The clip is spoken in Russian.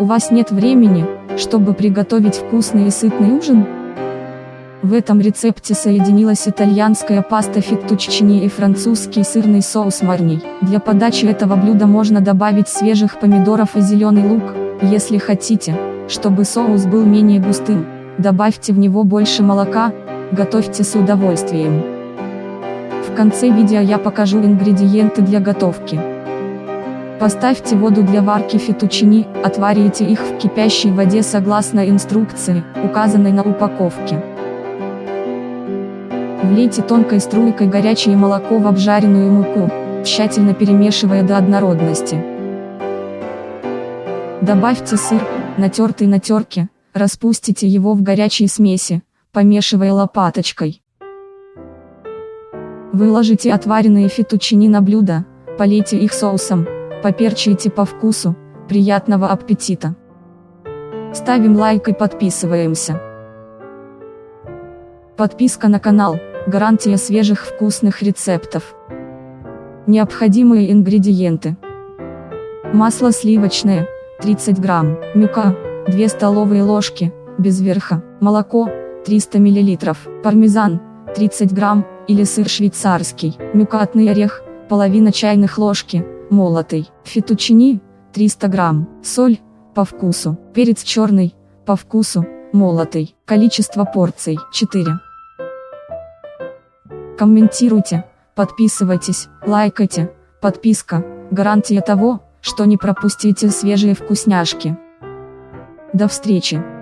У вас нет времени, чтобы приготовить вкусный и сытный ужин? В этом рецепте соединилась итальянская паста феттуччини и французский сырный соус марний. Для подачи этого блюда можно добавить свежих помидоров и зеленый лук, если хотите, чтобы соус был менее густым, добавьте в него больше молока, готовьте с удовольствием. В конце видео я покажу ингредиенты для готовки. Поставьте воду для варки фетучини, отварите их в кипящей воде согласно инструкции, указанной на упаковке. Влейте тонкой струйкой горячее молоко в обжаренную муку, тщательно перемешивая до однородности. Добавьте сыр, натертый на терке, распустите его в горячей смеси, помешивая лопаточкой. Выложите отваренные фетучини на блюдо, полейте их соусом, поперчите по вкусу, приятного аппетита. Ставим лайк и подписываемся. Подписка на канал, гарантия свежих вкусных рецептов. Необходимые ингредиенты. Масло сливочное, 30 грамм, мюка, 2 столовые ложки, без верха, молоко, 300 мл, пармезан, 30 грамм, или сыр швейцарский, мюкатный орех, половина чайных ложки, молотый, фетучини, 300 грамм, соль, по вкусу, перец черный, по вкусу, молотый, количество порций, 4. Комментируйте, подписывайтесь, лайкайте, подписка, гарантия того, что не пропустите свежие вкусняшки. До встречи!